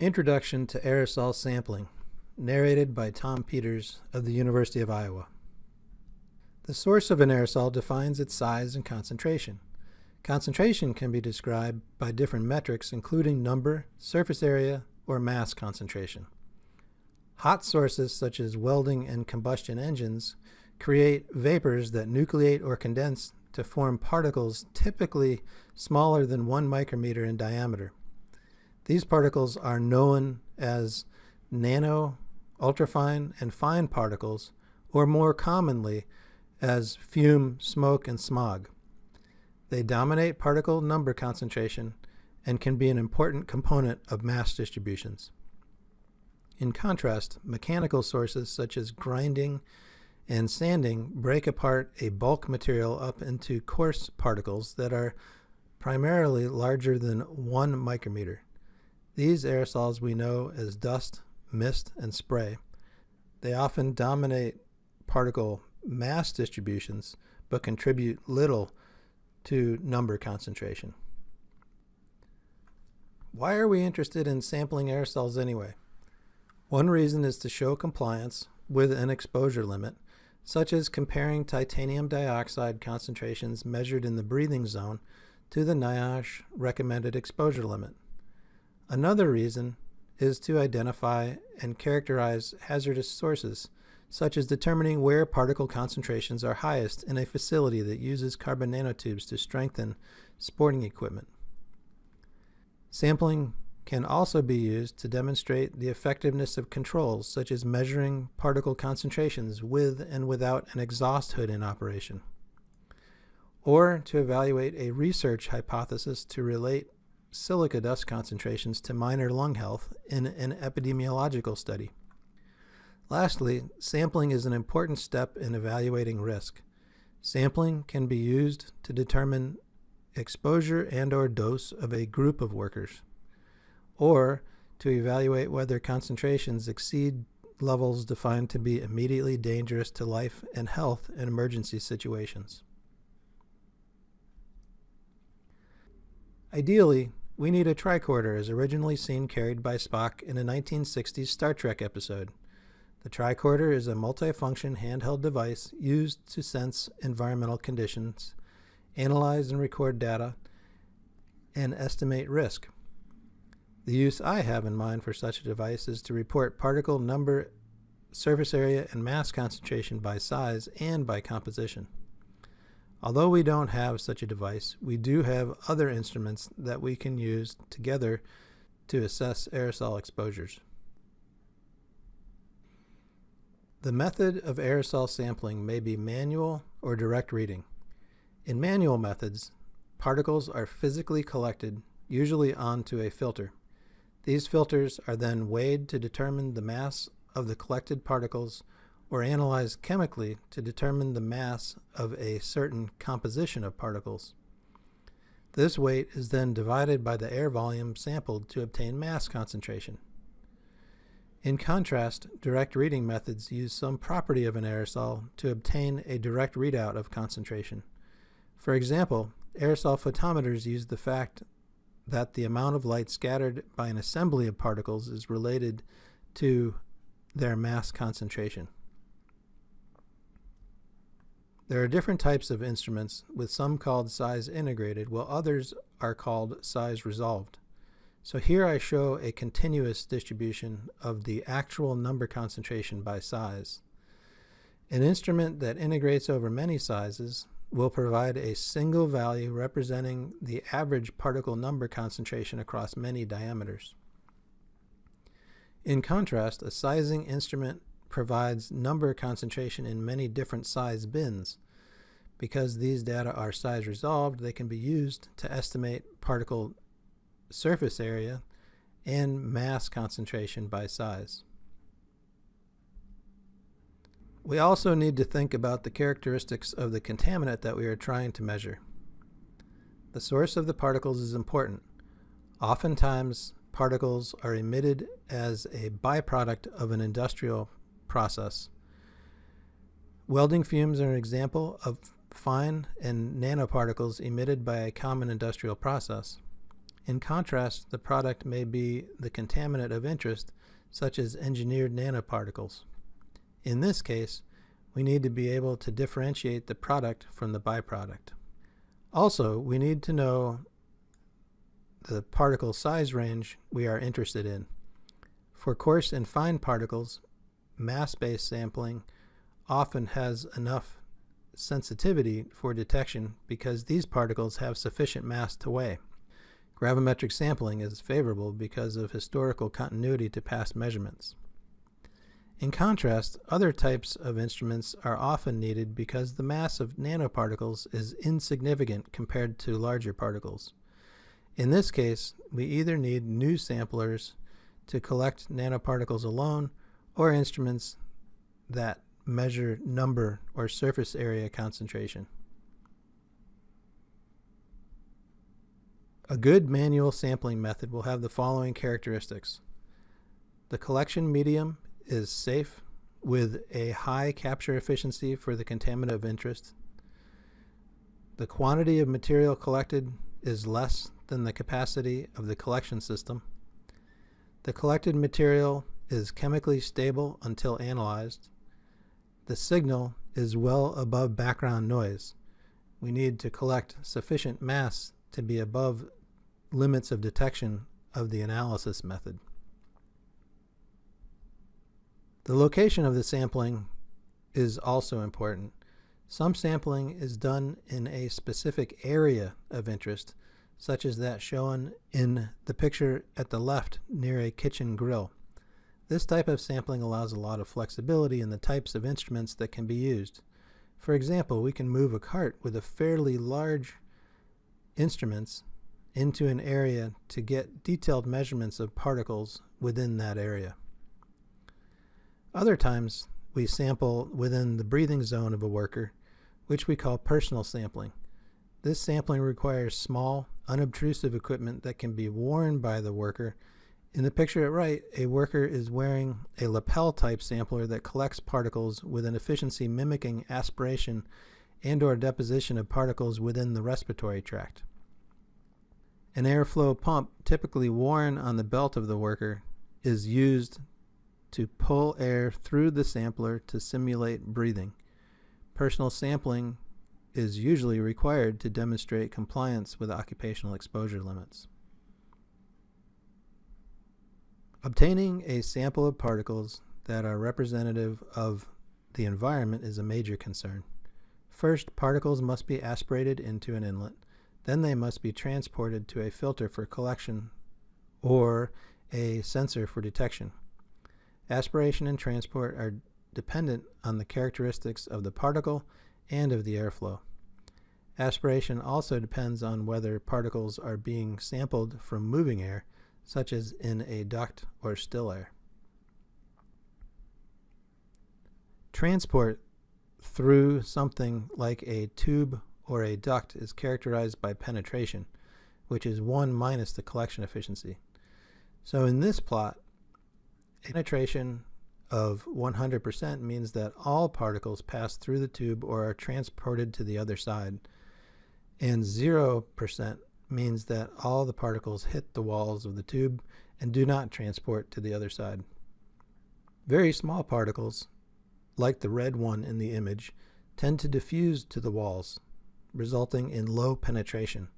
Introduction to Aerosol Sampling, narrated by Tom Peters of the University of Iowa. The source of an aerosol defines its size and concentration. Concentration can be described by different metrics including number, surface area, or mass concentration. Hot sources such as welding and combustion engines create vapors that nucleate or condense to form particles typically smaller than one micrometer in diameter. These particles are known as nano, ultrafine, and fine particles, or more commonly as fume, smoke, and smog. They dominate particle number concentration and can be an important component of mass distributions. In contrast, mechanical sources such as grinding and sanding break apart a bulk material up into coarse particles that are primarily larger than one micrometer. These aerosols we know as dust, mist, and spray. They often dominate particle mass distributions but contribute little to number concentration. Why are we interested in sampling aerosols anyway? One reason is to show compliance with an exposure limit, such as comparing titanium dioxide concentrations measured in the breathing zone to the NIOSH recommended exposure limit. Another reason is to identify and characterize hazardous sources, such as determining where particle concentrations are highest in a facility that uses carbon nanotubes to strengthen sporting equipment. Sampling can also be used to demonstrate the effectiveness of controls such as measuring particle concentrations with and without an exhaust hood in operation, or to evaluate a research hypothesis to relate silica dust concentrations to miner lung health in an epidemiological study. Lastly, sampling is an important step in evaluating risk. Sampling can be used to determine exposure and or dose of a group of workers, or to evaluate whether concentrations exceed levels defined to be immediately dangerous to life and health in emergency situations. Ideally, we need a tricorder as originally seen carried by Spock in a 1960s Star Trek episode. The tricorder is a multifunction handheld device used to sense environmental conditions, analyze and record data, and estimate risk. The use I have in mind for such a device is to report particle number, surface area, and mass concentration by size and by composition. Although we don't have such a device, we do have other instruments that we can use together to assess aerosol exposures. The method of aerosol sampling may be manual or direct reading. In manual methods, particles are physically collected, usually onto a filter. These filters are then weighed to determine the mass of the collected particles or analyzed chemically to determine the mass of a certain composition of particles. This weight is then divided by the air volume sampled to obtain mass concentration. In contrast, direct reading methods use some property of an aerosol to obtain a direct readout of concentration. For example, aerosol photometers use the fact that the amount of light scattered by an assembly of particles is related to their mass concentration. There are different types of instruments, with some called size integrated, while others are called size resolved. So here I show a continuous distribution of the actual number concentration by size. An instrument that integrates over many sizes will provide a single value representing the average particle number concentration across many diameters. In contrast, a sizing instrument provides number concentration in many different size bins. Because these data are size resolved, they can be used to estimate particle surface area, and mass concentration by size. We also need to think about the characteristics of the contaminant that we are trying to measure. The source of the particles is important. Oftentimes, particles are emitted as a byproduct of an industrial process. Welding fumes are an example of fine and nanoparticles emitted by a common industrial process. In contrast, the product may be the contaminant of interest, such as engineered nanoparticles. In this case, we need to be able to differentiate the product from the byproduct. Also, we need to know the particle size range we are interested in. For coarse and fine particles, mass-based sampling often has enough sensitivity for detection because these particles have sufficient mass to weigh. Gravimetric sampling is favorable because of historical continuity to past measurements. In contrast, other types of instruments are often needed because the mass of nanoparticles is insignificant compared to larger particles. In this case, we either need new samplers to collect nanoparticles alone or instruments that measure number or surface area concentration. A good manual sampling method will have the following characteristics. The collection medium is safe with a high capture efficiency for the contaminant of interest. The quantity of material collected is less than the capacity of the collection system. The collected material is chemically stable until analyzed. The signal is well above background noise. We need to collect sufficient mass to be above limits of detection of the analysis method. The location of the sampling is also important. Some sampling is done in a specific area of interest, such as that shown in the picture at the left near a kitchen grill. This type of sampling allows a lot of flexibility in the types of instruments that can be used. For example, we can move a cart with a fairly large instruments into an area to get detailed measurements of particles within that area. Other times, we sample within the breathing zone of a worker, which we call personal sampling. This sampling requires small, unobtrusive equipment that can be worn by the worker. In the picture at right, a worker is wearing a lapel type sampler that collects particles with an efficiency mimicking aspiration and or deposition of particles within the respiratory tract. An airflow pump, typically worn on the belt of the worker, is used to pull air through the sampler to simulate breathing. Personal sampling is usually required to demonstrate compliance with occupational exposure limits. Obtaining a sample of particles that are representative of the environment is a major concern. First, particles must be aspirated into an inlet. Then they must be transported to a filter for collection or a sensor for detection. Aspiration and transport are dependent on the characteristics of the particle and of the airflow. Aspiration also depends on whether particles are being sampled from moving air, such as in a duct or still air. Transport through something like a tube or a duct is characterized by penetration, which is 1 minus the collection efficiency. So in this plot, penetration of 100% means that all particles pass through the tube or are transported to the other side. And 0% means that all the particles hit the walls of the tube and do not transport to the other side. Very small particles, like the red one in the image, tend to diffuse to the walls, resulting in low penetration.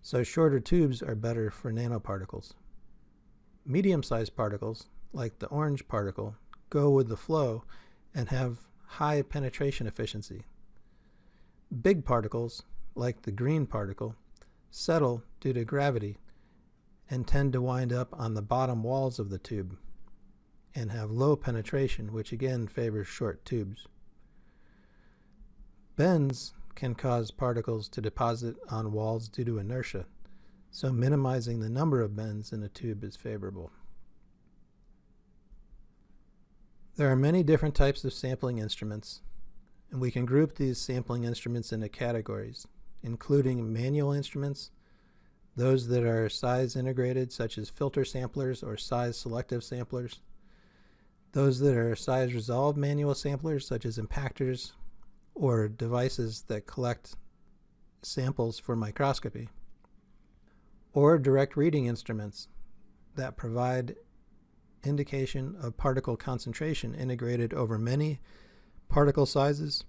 So shorter tubes are better for nanoparticles. Medium-sized particles, like the orange particle, go with the flow and have high penetration efficiency. Big particles, like the green particle, settle due to gravity and tend to wind up on the bottom walls of the tube and have low penetration, which again favors short tubes. Bends can cause particles to deposit on walls due to inertia, so minimizing the number of bends in a tube is favorable. There are many different types of sampling instruments, and we can group these sampling instruments into categories, including manual instruments, those that are size integrated, such as filter samplers or size selective samplers, those that are size resolved manual samplers, such as impactors, or devices that collect samples for microscopy. or direct reading instruments that provide indication of particle concentration integrated over many particle sizes,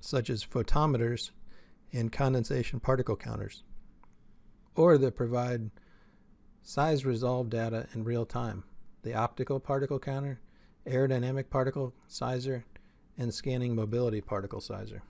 such as photometers and condensation particle counters, or that provide size resolved data in real time, the optical particle counter, aerodynamic particle sizer, and scanning mobility particle sizer.